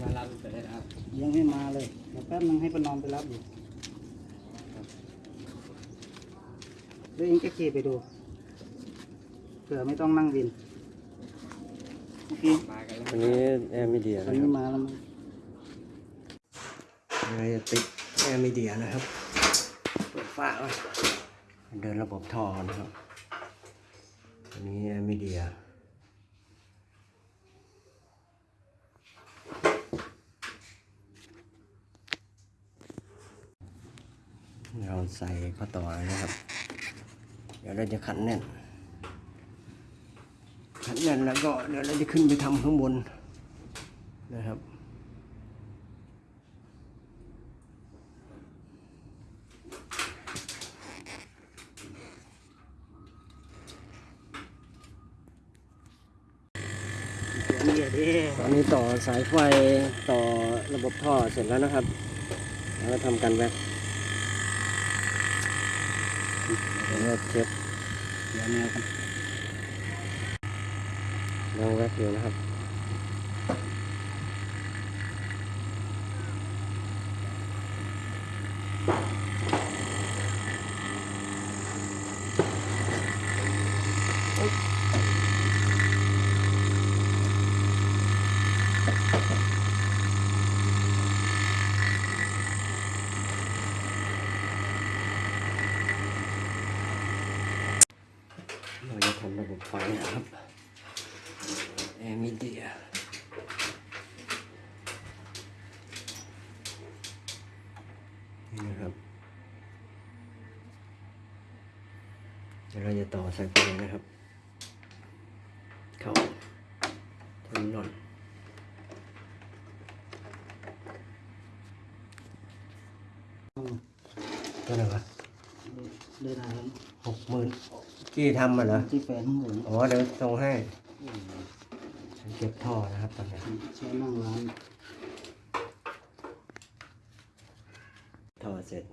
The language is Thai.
มารับไปได้ครับยังไม่มาเลยเดี๋ยวแป๊บนึงให้ประนอมไปรับอยู่แล้วเองก็ขี่ไปดูเผื่อไม่ต้องนั่งวินเมื่อกี้มากันแล้วอันนี้แอร์ Midea ตอนนะคนี้รับมาแล้วมั้งเราจะติดแอร์ Midea นะครับ เปิดฝ้าไว้เดินระบบท่อนะครับ อันนี้แอร์ Midea เราใส่ข้อต่อนะครับ เดี๋ยวเราจะขันแน่น ขันแน่นแล้วก็เดี๋ยวเราจะขึ้นไปทำข้างบนนะครับเดี๋ยวดิตอนนี้ต่อสายไฟต่อระบบท่อเสร็จแล้วนะครับ แล้วทำการแว็ก แล้วก็เช็ดเดี๋ยวแนวกัน ยังแว็กอยู่นะครับ เราจะ ทำระบบไฟนะครับแอร์ Midea นี่นะครับเดี๋ยวเราจะต่อสายไฟนะครับ เข้า terminalตัวไหนวะเดินทางหกหมื่น กี้ทำมาเหรอที่แฟนข้างบนอ๋อเดี๋ยวส่งให้ฉันเก็บท่อนะครับตอนนี้ใช้นั่งร้านท่อเสร็จ